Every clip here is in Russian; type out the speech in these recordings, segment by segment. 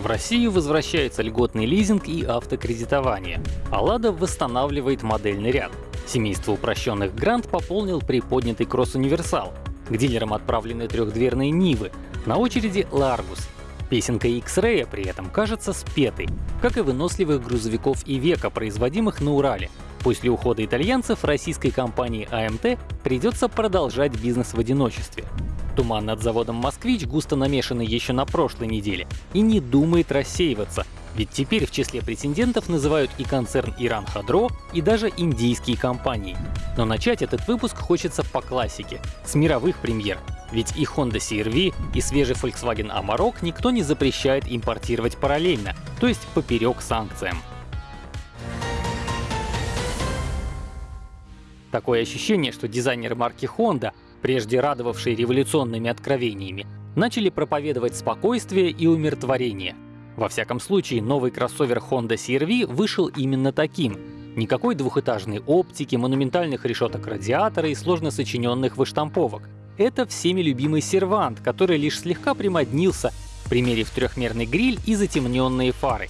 В Россию возвращается льготный лизинг и автокредитование, а «Лада» восстанавливает модельный ряд. Семейство упрощенных «Грант» пополнил приподнятый кросс-универсал. К дилерам отправлены трехдверные «Нивы», на очереди «Ларгус». Песенка X-Ray при этом кажется спетой, как и выносливых грузовиков и века, производимых на Урале. После ухода итальянцев российской компании АМТ придется продолжать бизнес в одиночестве. Туман над заводом «Москвич» густо намешанный еще на прошлой неделе и не думает рассеиваться, ведь теперь в числе претендентов называют и концерн Иран Хадро, и даже индийские компании. Но начать этот выпуск хочется по классике, с мировых премьер. Ведь и Honda CR-V, и свежий Volkswagen Amarok никто не запрещает импортировать параллельно, то есть поперек санкциям. Такое ощущение, что дизайнеры марки Honda прежде радовавшие революционными откровениями, начали проповедовать спокойствие и умиротворение. Во всяком случае, новый кроссовер Honda CR-V вышел именно таким. Никакой двухэтажной оптики, монументальных решеток радиатора и сложно сочиненных выштамповок. Это всеми любимый сервант, который лишь слегка примоднился, примерив трехмерный гриль и затемненные фары.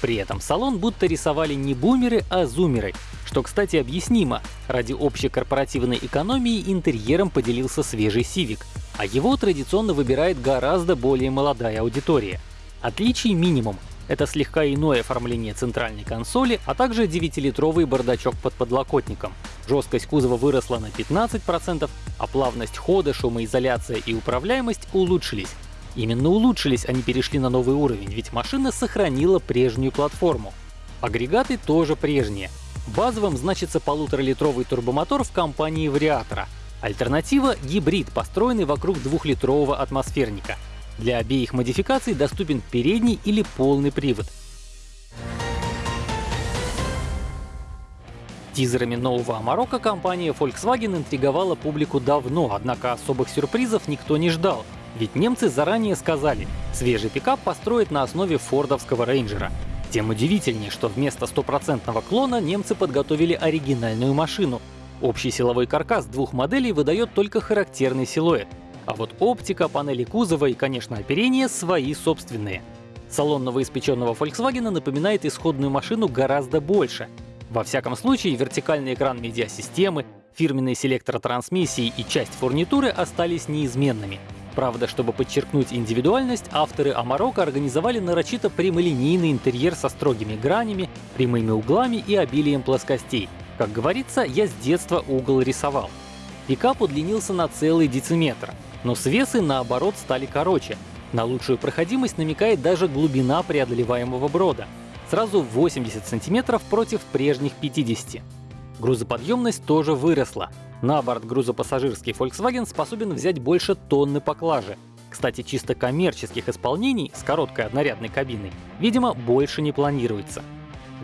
При этом салон будто рисовали не бумеры, а зумеры, что, кстати, объяснимо. Ради общей корпоративной экономии интерьером поделился свежий Civic, а его традиционно выбирает гораздо более молодая аудитория. Отличий минимум. Это слегка иное оформление центральной консоли, а также 9-литровый бардачок под подлокотником. Жесткость кузова выросла на 15%, а плавность хода, шумоизоляция и управляемость улучшились. Именно улучшились, не перешли на новый уровень, ведь машина сохранила прежнюю платформу. Агрегаты тоже прежние. Базовым значится полуторалитровый турбомотор в компании вариатора. Альтернатива — гибрид, построенный вокруг двухлитрового атмосферника. Для обеих модификаций доступен передний или полный привод. Тизерами нового Амарока компания Volkswagen интриговала публику давно, однако особых сюрпризов никто не ждал. Ведь немцы заранее сказали, свежий пикап построят на основе фордовского рейнджера. Тем удивительнее, что вместо стопроцентного клона немцы подготовили оригинальную машину. Общий силовой каркас двух моделей выдает только характерный силуэт. А вот оптика, панели кузова и, конечно, оперение свои собственные. Салон новоиспеченного Volkswagen напоминает исходную машину гораздо больше. Во всяком случае, вертикальный экран медиасистемы, фирменный селектор трансмиссии и часть фурнитуры остались неизменными. Правда, чтобы подчеркнуть индивидуальность, авторы Амарока организовали нарочито прямолинейный интерьер со строгими гранями, прямыми углами и обилием плоскостей. Как говорится, я с детства угол рисовал. Пикап удлинился на целый дециметр, но свесы, наоборот, стали короче. На лучшую проходимость намекает даже глубина преодолеваемого брода. Сразу 80 сантиметров против прежних 50. Грузоподъемность тоже выросла. На борт грузопассажирский Volkswagen способен взять больше тонны поклажи. Кстати, чисто коммерческих исполнений с короткой однорядной кабиной, видимо, больше не планируется.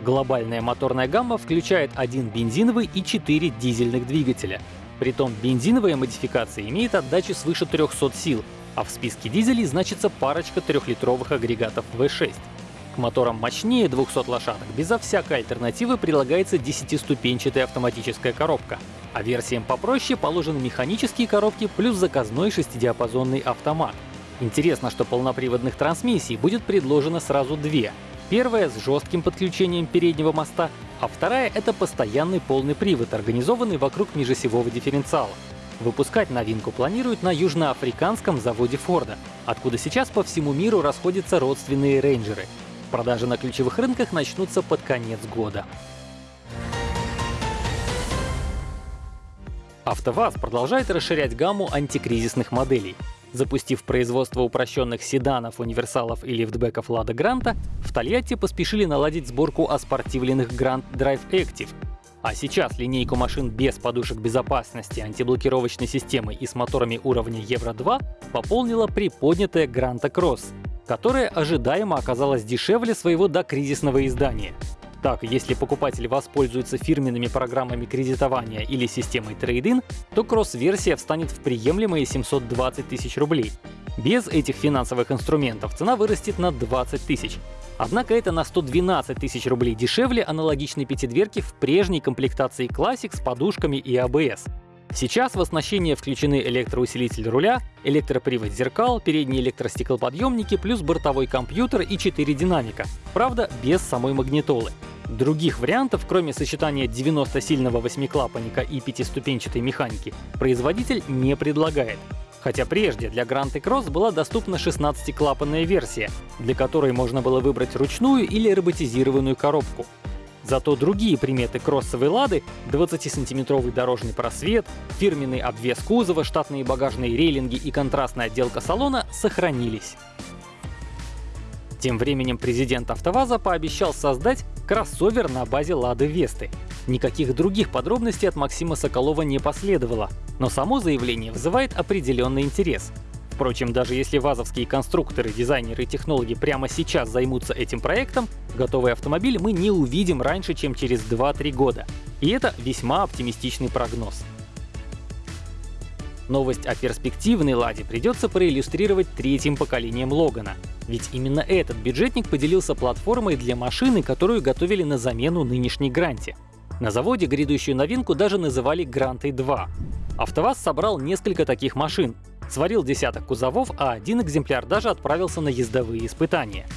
Глобальная моторная гамма включает один бензиновый и четыре дизельных двигателя. Притом бензиновая модификация имеет отдачу свыше 300 сил, а в списке дизелей значится парочка трехлитровых агрегатов V6. К моторам мощнее 200 лошадок безо всякой альтернативы прилагается 10-ступенчатая автоматическая коробка, а версиям попроще положены механические коробки плюс заказной шестидиапазонный автомат. Интересно, что полноприводных трансмиссий будет предложено сразу две. Первая с жестким подключением переднего моста, а вторая — это постоянный полный привод, организованный вокруг межосевого дифференциала. Выпускать новинку планируют на южноафриканском заводе Форда, откуда сейчас по всему миру расходятся родственные рейнджеры. Продажи на ключевых рынках начнутся под конец года. АвтоВАЗ продолжает расширять гамму антикризисных моделей. Запустив производство упрощенных седанов, универсалов и лифтбеков Лада Гранта, в Тольятти поспешили наладить сборку оспортивленных Grand Drive Active. А сейчас линейку машин без подушек безопасности, антиблокировочной системы и с моторами уровня Евро-2 пополнила приподнятая Гранта Кросс которое ожидаемо оказалось дешевле своего докризисного издания. Так, если покупатель воспользуется фирменными программами кредитования или системой трейдин, то кросс-версия встанет в приемлемые 720 тысяч рублей. Без этих финансовых инструментов цена вырастет на 20 тысяч. Однако это на 112 тысяч рублей дешевле аналогичной пятидверки в прежней комплектации Classic с подушками и ABS. Сейчас в оснащение включены электроусилитель руля, электропривод зеркал, передние электростеклоподъемники, плюс бортовой компьютер и 4 динамика. Правда, без самой магнитолы. Других вариантов, кроме сочетания 90-сильного восьмиклапанника и пятиступенчатой механики, производитель не предлагает. Хотя прежде для Grand Cross была доступна 16-клапанная версия, для которой можно было выбрать ручную или роботизированную коробку. Зато другие приметы кроссовой «Лады» — 20-сантиметровый дорожный просвет, фирменный обвес кузова, штатные багажные рейлинги и контрастная отделка салона — сохранились. Тем временем президент АвтоВАЗа пообещал создать кроссовер на базе Лады Весты. Никаких других подробностей от Максима Соколова не последовало, но само заявление вызывает определенный интерес. Впрочем, даже если вазовские конструкторы, дизайнеры и технологи прямо сейчас займутся этим проектом, готовый автомобиль мы не увидим раньше, чем через 2-3 года. И это весьма оптимистичный прогноз. Новость о перспективной «Ладе» придется проиллюстрировать третьим поколением Логана. Ведь именно этот бюджетник поделился платформой для машины, которую готовили на замену нынешней Гранте. На заводе грядущую новинку даже называли Грантой 2. АвтоВАЗ собрал несколько таких машин, сварил десяток кузовов, а один экземпляр даже отправился на ездовые испытания.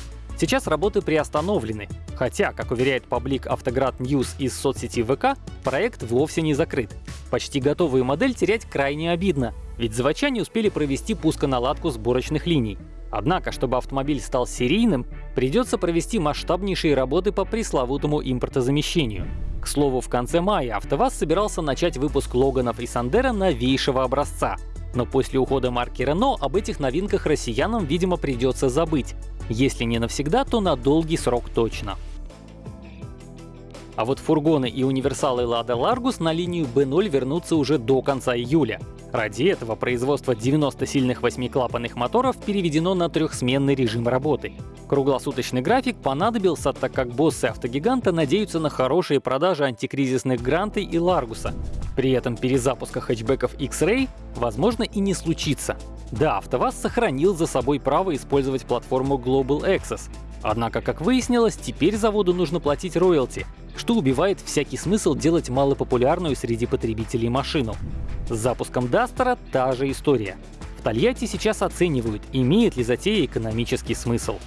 Сейчас работы приостановлены, хотя, как уверяет паблик Автоград Ньюс из соцсети ВК, проект вовсе не закрыт. Почти готовую модель терять крайне обидно, ведь заводчане успели провести пусконаладку сборочных линий. Однако, чтобы автомобиль стал серийным, придется провести масштабнейшие работы по пресловутому импортозамещению. К слову, в конце мая АвтоВАЗ собирался начать выпуск Логанов и Сандера новейшего образца. Но после ухода марки Renault об этих новинках россиянам, видимо, придется забыть. Если не навсегда, то на долгий срок точно. А вот фургоны и универсалы Lada Largus на линию B0 вернутся уже до конца июля. Ради этого производство 90 сильных восьмиклапанных моторов переведено на трехсменный режим работы. Круглосуточный график понадобился, так как боссы автогиганта надеются на хорошие продажи антикризисных Гранты и Ларгуса. При этом перезапуска хэтчбеков X-Ray возможно и не случится. Да, АвтоВАЗ сохранил за собой право использовать платформу Global Access. Однако, как выяснилось, теперь заводу нужно платить роялти, что убивает всякий смысл делать малопопулярную среди потребителей машину. С запуском Дастера та же история. В Тольятти сейчас оценивают, имеет ли затея экономический смысл.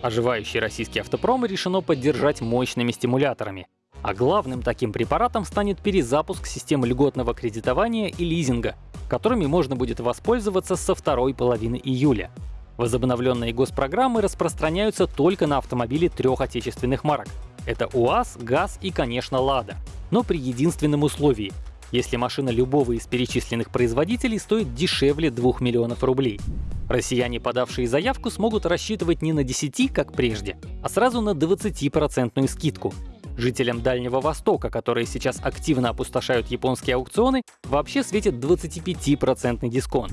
Оживающий российский автопром решено поддержать мощными стимуляторами. А главным таким препаратом станет перезапуск системы льготного кредитования и лизинга, которыми можно будет воспользоваться со второй половины июля. Возобновленные госпрограммы распространяются только на автомобили трех отечественных марок. Это УАЗ, ГАЗ и, конечно, Лада. Но при единственном условии — если машина любого из перечисленных производителей стоит дешевле 2 миллионов рублей. Россияне, подавшие заявку, смогут рассчитывать не на 10, как прежде, а сразу на 20% скидку. Жителям Дальнего Востока, которые сейчас активно опустошают японские аукционы, вообще светит 25% дисконт.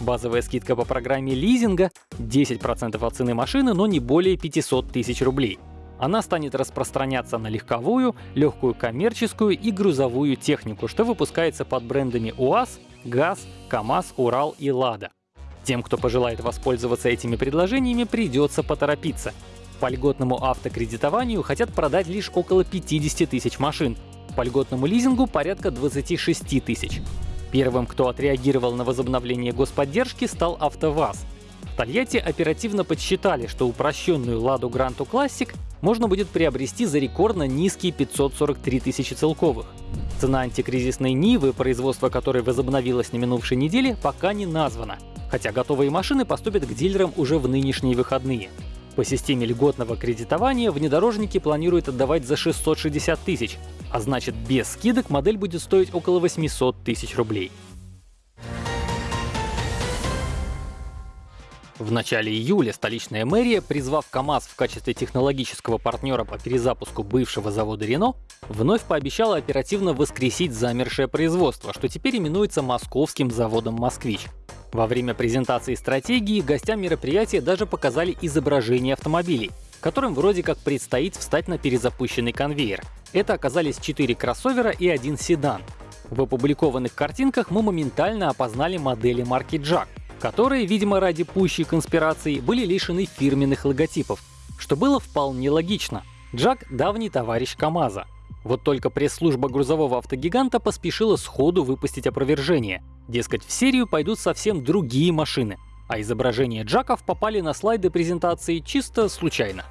Базовая скидка по программе лизинга — 10% от цены машины, но не более 500 тысяч рублей. Она станет распространяться на легковую, легкую коммерческую и грузовую технику, что выпускается под брендами УАЗ, ГАЗ, КАМАЗ, Урал и Лада. Тем, кто пожелает воспользоваться этими предложениями, придется поторопиться. По льготному автокредитованию хотят продать лишь около 50 тысяч машин, по льготному лизингу порядка 26 тысяч. Первым, кто отреагировал на возобновление господдержки, стал АвтоВАЗ. В Тольятти оперативно подсчитали, что упрощенную «Ладу Гранту Классик» можно будет приобрести за рекордно низкие 543 тысячи целковых. Цена антикризисной Нивы, производство которой возобновилось на минувшей неделе, пока не названа, хотя готовые машины поступят к дилерам уже в нынешние выходные. По системе льготного кредитования внедорожники планируют отдавать за 660 тысяч, а значит без скидок модель будет стоить около 800 тысяч рублей. В начале июля столичная мэрия, призвав КАМАЗ в качестве технологического партнера по перезапуску бывшего завода Рено, вновь пообещала оперативно воскресить замершее производство, что теперь именуется московским заводом «Москвич». Во время презентации стратегии гостям мероприятия даже показали изображение автомобилей, которым вроде как предстоит встать на перезапущенный конвейер. Это оказались четыре кроссовера и один седан. В опубликованных картинках мы моментально опознали модели марки Jack, которые, видимо ради пущей конспирации, были лишены фирменных логотипов, что было вполне логично. Джак — давний товарищ КАМАЗа. Вот только пресс-служба грузового автогиганта поспешила сходу выпустить опровержение. Дескать, в серию пойдут совсем другие машины, а изображения джаков попали на слайды презентации чисто случайно.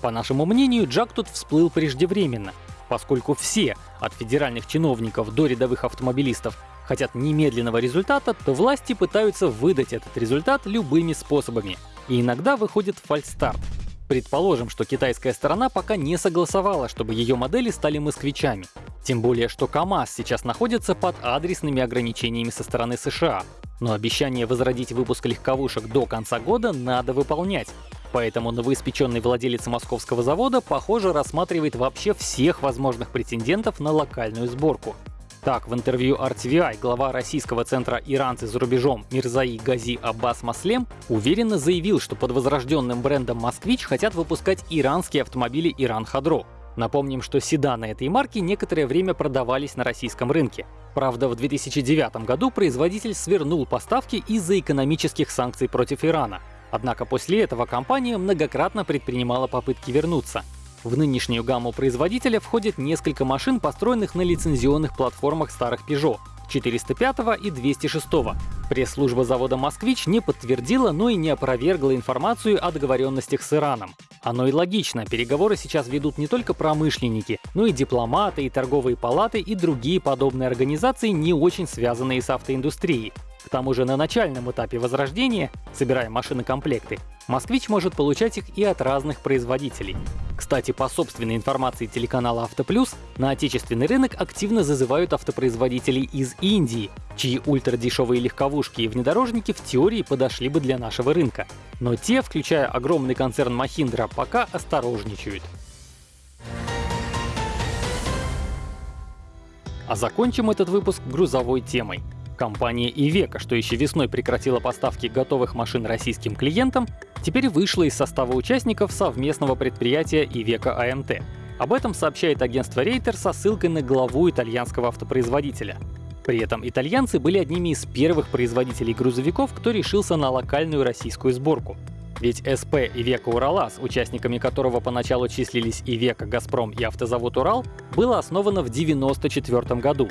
По нашему мнению, джак тут всплыл преждевременно, поскольку все, от федеральных чиновников до рядовых автомобилистов, хотят немедленного результата, то власти пытаются выдать этот результат любыми способами. И иногда выходит фальстарт. Предположим, что китайская сторона пока не согласовала, чтобы ее модели стали москвичами. Тем более, что КАМАЗ сейчас находится под адресными ограничениями со стороны США. Но обещание возродить выпуск легковушек до конца года надо выполнять. Поэтому новоиспеченный владелец московского завода, похоже, рассматривает вообще всех возможных претендентов на локальную сборку. Так, в интервью RTVI глава российского центра «Иранцы за рубежом» Мирзаи Гази Аббас Маслем уверенно заявил, что под возрожденным брендом «Москвич» хотят выпускать иранские автомобили «Иран Хадро». Напомним, что седаны этой марки некоторое время продавались на российском рынке. Правда, в 2009 году производитель свернул поставки из-за экономических санкций против Ирана. Однако после этого компания многократно предпринимала попытки вернуться. В нынешнюю гамму производителя входит несколько машин, построенных на лицензионных платформах старых Peugeot 405 и 206. Пресс-служба завода «Москвич» не подтвердила, но и не опровергла информацию о договоренностях с Ираном. Оно и логично, переговоры сейчас ведут не только промышленники, но и дипломаты, и торговые палаты, и другие подобные организации, не очень связанные с автоиндустрией. К тому же на начальном этапе возрождения, собирая машины-комплекты, «Москвич» может получать их и от разных производителей. Кстати, по собственной информации телеканала «Автоплюс», на отечественный рынок активно зазывают автопроизводителей из Индии, чьи ультрадешевые легковушки и внедорожники в теории подошли бы для нашего рынка. Но те, включая огромный концерн Mahindra, пока осторожничают. А закончим этот выпуск грузовой темой. Компания Ивека, что еще весной прекратила поставки готовых машин российским клиентам, теперь вышла из состава участников совместного предприятия Ивека АМТ. Об этом сообщает агентство Рейтер со ссылкой на главу итальянского автопроизводителя. При этом итальянцы были одними из первых производителей грузовиков, кто решился на локальную российскую сборку. Ведь СП Ивека Уралас, участниками которого поначалу числились Ивека, Газпром и автозавод Урал, было основано в 1994 году.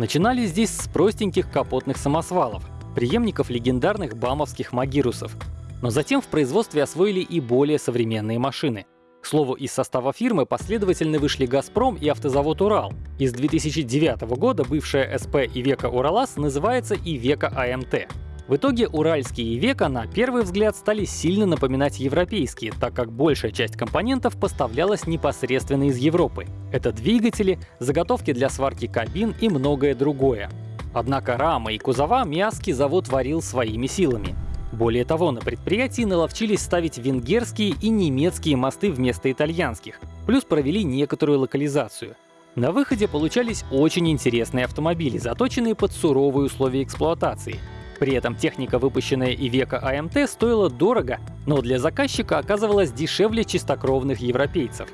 Начинали здесь с простеньких капотных самосвалов, преемников легендарных бамовских магирусов. Но затем в производстве освоили и более современные машины. К слову, из состава фирмы последовательно вышли «Газпром» и автозавод «Урал». Из 2009 года бывшая СП «Ивека Уралас» называется «Ивека АМТ». В итоге уральские Ивека на первый взгляд стали сильно напоминать европейские, так как большая часть компонентов поставлялась непосредственно из Европы. Это двигатели, заготовки для сварки кабин и многое другое. Однако рамы и кузова Миаски завод варил своими силами. Более того, на предприятии наловчились ставить венгерские и немецкие мосты вместо итальянских, плюс провели некоторую локализацию. На выходе получались очень интересные автомобили, заточенные под суровые условия эксплуатации — при этом техника, выпущенная и века АМТ, стоила дорого, но для заказчика оказывалась дешевле чистокровных европейцев.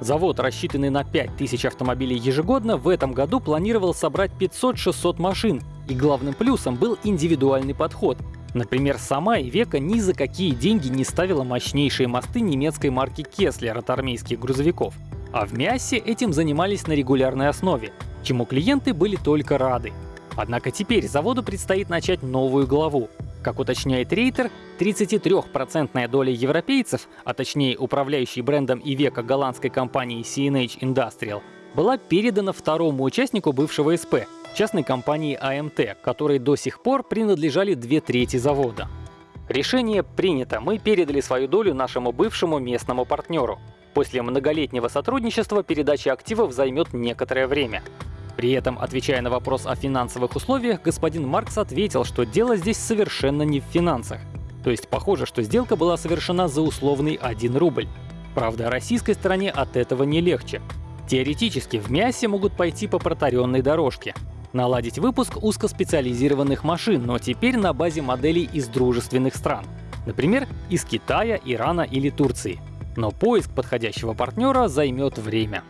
Завод, рассчитанный на 5000 автомобилей ежегодно, в этом году планировал собрать 500-600 машин, и главным плюсом был индивидуальный подход. Например, сама Ивека ни за какие деньги не ставила мощнейшие мосты немецкой марки Кеслер от армейских грузовиков. А в Мясе этим занимались на регулярной основе, чему клиенты были только рады. Однако теперь заводу предстоит начать новую главу. Как уточняет Рейтер, 33% доля европейцев, а точнее управляющей брендом и века голландской компании CNH Industrial, была передана второму участнику бывшего СП, частной компании AMT, которой до сих пор принадлежали две трети завода. Решение принято, мы передали свою долю нашему бывшему местному партнеру. После многолетнего сотрудничества передача активов займет некоторое время. При этом, отвечая на вопрос о финансовых условиях, господин Маркс ответил, что дело здесь совершенно не в финансах. То есть похоже, что сделка была совершена за условный 1 рубль. Правда, российской стороне от этого не легче. Теоретически в мясе могут пойти по протаренной дорожке. Наладить выпуск узкоспециализированных машин, но теперь на базе моделей из дружественных стран. Например, из Китая, Ирана или Турции. Но поиск подходящего партнера займет время.